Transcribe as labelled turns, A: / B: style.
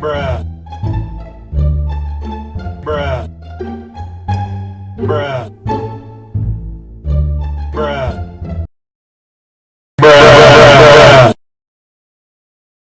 A: Bruh. Bruh. Bruh. Bruh.